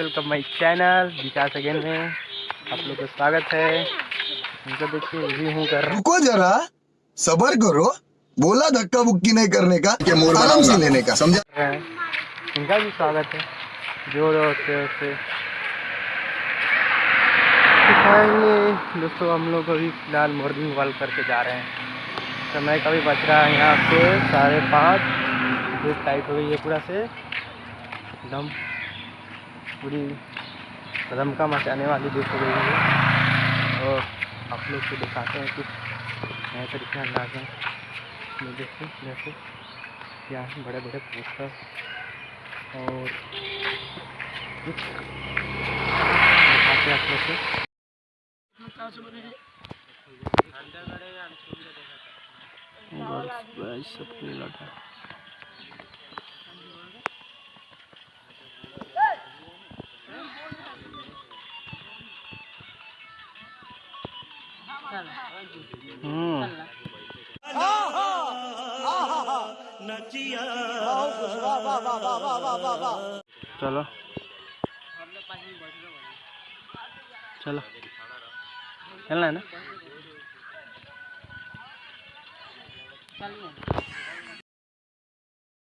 Welcome my channel Vikas again में आप लोग का स्वागत है। उनको देखिए भी हूँ कर रुको जरा। सबर करो। बोला धक्का मुक्की नहीं करने का। कि आराम से लेने का समझा? इनका भी स्वागत है। ज़ोर और से से। दिखाएँगे। दोस्तों हम लोग अभी फ़िलहाल मॉर्निंग वॉक करके जा रहे हैं। समय का भी बच रहा है यहाँ पे साढ़े पाँच। धूप टाइट हो गई है पूरा से। एकदम। पूरी रमका मचाने वाली धूप हो गई है। और आप लोग को दिखाते हैं कुछ नए तरीके का अंदाज है। ये देखो जैसे यहाँ बड़े बड़े पोस्टर और कुछ दिखाते हैं आप लोग को। गर्ल्स बॉयज़ सब मिला चलो। चलो। चलना है ना?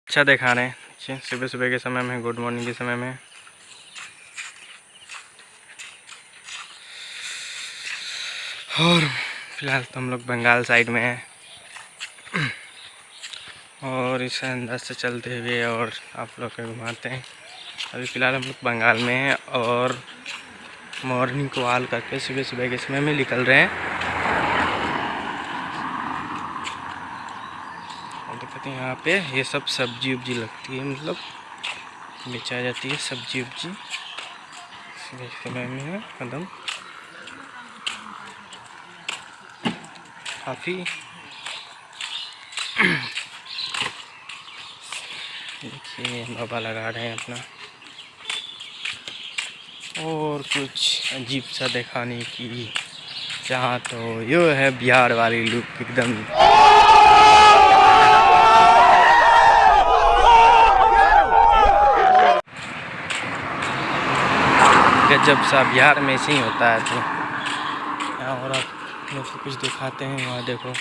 अच्छा दिखा रहे हैं। सुबह सुबह के समय में गुड मॉर्निंग के समय में। और फ़िलहाल तो हम लोग बंगाल साइड में हैं। और इस अंदाज से चलते हुए और आप लोग को घुमाते हैं। अभी फ़िलहाल हम लोग बंगाल में हैं और मॉर्निंग को वाल करके सुबह सुबह के समय में निकल रहे हैं। देखते हैं यहाँ पे ये सब सब्ज़ी उब्जी लगती है मतलब। बेचा जाती है सब्ज़ी उब्जी। समय में है, कदम। काफ़ी। देखिए, बाबा लगा रहे हैं अपना। और कुछ अजीब सा दिखाने की चाह तो यो है बिहार वाली लुक एकदम। गजब सा बिहार में ऐसे ही होता है तो। आप लोग को कुछ दिखाते हैं। वहाँ, देखो।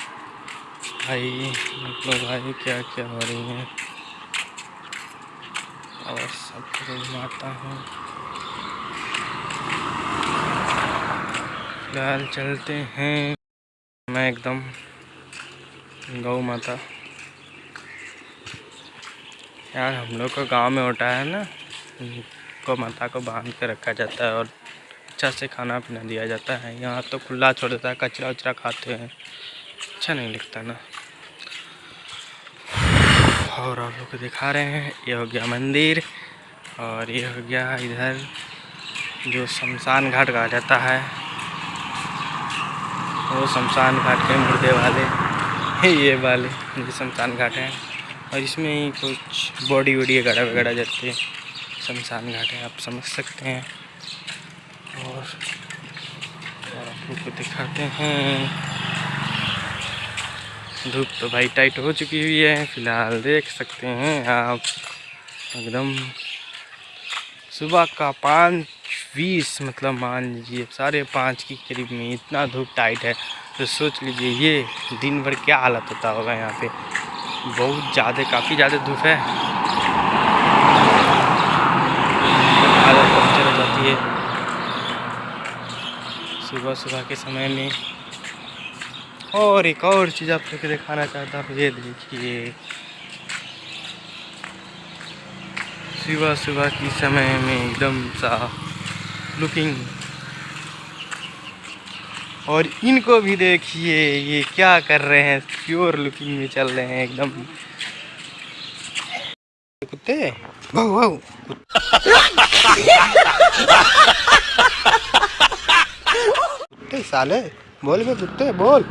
भाई मतलब भाई क्या क्या हो रही है। और सब कुछ घुमाता हूँ। फ़िलहाल चलते हैं। मैं एकदम गौ माता। यार, हम लोग का गाँव में होता है ना, गौ माता को बाँध के रखा जाता है और अच्छा से खाना पीना दिया जाता है। यहाँ तो खुला छोड़ देता है, कचरा उचरा खाते हैं। अच्छा नहीं लगता ना। और आप लोग को दिखा रहे हैं, ये हो गया मंदिर और ये हो गया इधर जो शमशान घाट कहा जाता है। वो शमशान घाट के मुर्दे वाले ये वाले ये शमशान घाट हैं। और इसमें ही कुछ बॉडी वॉडी वगैरह वगैरह जाती है। शमशान घाट है, आप समझ सकते हैं। और आप लोग को दिखाते हैं। धूप तो भाई टाइट हो चुकी हुई है, फ़िलहाल देख सकते हैं आप। एकदम सुबह का पाँच बीस मतलब मान लीजिए साढ़े पाँच के करीब में इतना धूप टाइट है तो सोच लीजिए ये दिन भर क्या हालत होता होगा यहाँ पे। बहुत ज़्यादा, काफ़ी ज़्यादा धूप है। हालत जाती है। सुबह सुबह के समय में। और एक और चीज़ आप लोग दिखाना चाहता हूँ, ये देखिए। सुबह सुबह की समय में एकदम सा लुकिंग और इनको भी देखिए, ये क्या कर रहे हैं प्योर लुकिंग में चल रहे हैं एकदम। कुत्ते साले। बोल बे कुत्ते बोल।